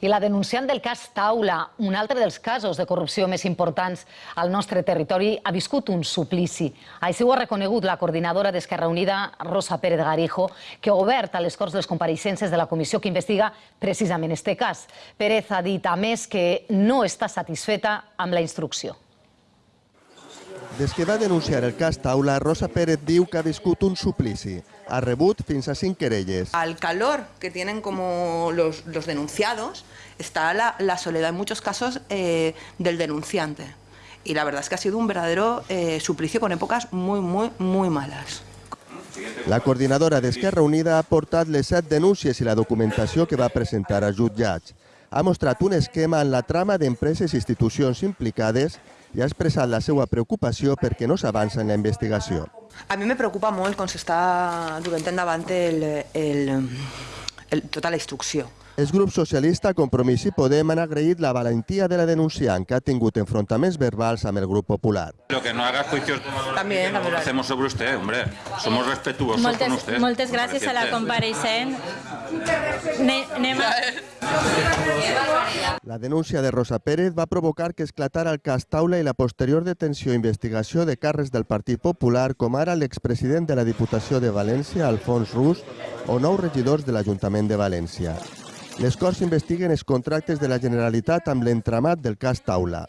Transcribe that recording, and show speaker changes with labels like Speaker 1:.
Speaker 1: I la denunciant del cas Taula, un altre dels casos de corrupció més importants al nostre territori, ha viscut un suplici. Així ho ha reconegut la coordinadora d'Esquerra Unida, Rosa Pérez Garijo, que ha obert a les Corts les compareixences de la comissió que investiga precisament este cas. Pérez ha dit, a més, que no està satisfeta amb la instrucció.
Speaker 2: Des que va denunciar el cas Taula, Rosa Pérez diu que ha viscut un suplici. Ha rebut fins a cinc querelles.
Speaker 3: Al calor que tienen como los, los denunciados está la, la, soledad en muchos casos eh, del denunciante. Y la verdad es que ha sido un verdadero eh, suplicio con épocas muy, muy, muy malas.
Speaker 2: La coordinadora d'Esquerra Unida ha portat les set denúncies i la documentació que va presentar a jutjats. Ha mostrat un esquema en la trama d'empreses i institucions implicades i ha expressat la seva preocupació perquè no s'avança en la investigació.
Speaker 3: A mi me preocupa molt com s'està duent endavant el, el, el, tota la instrucció.
Speaker 2: El grup socialista Compromís i Podem han agraït la valentia de la denunciant que ha tingut enfrontaments verbals amb el grup popular.
Speaker 4: Pero que no haga juicios
Speaker 3: También,
Speaker 4: que no lo hacemos sobre usted, hombre. Somos respetuosos
Speaker 5: moltes,
Speaker 4: con usted.
Speaker 5: Moltes gràcies a la compareixent. Ne, anem a...
Speaker 2: La denúncia de Rosa Pérez va provocar que esclatara el cas Taula i la posterior detenció i investigació de càrrecs del Partit Popular, com ara l'expresident de la Diputació de València, Alfons Rus, o nou regidors de l'Ajuntament de València. Les Corts investiguen els contractes de la Generalitat amb l'entramat del cas Taula.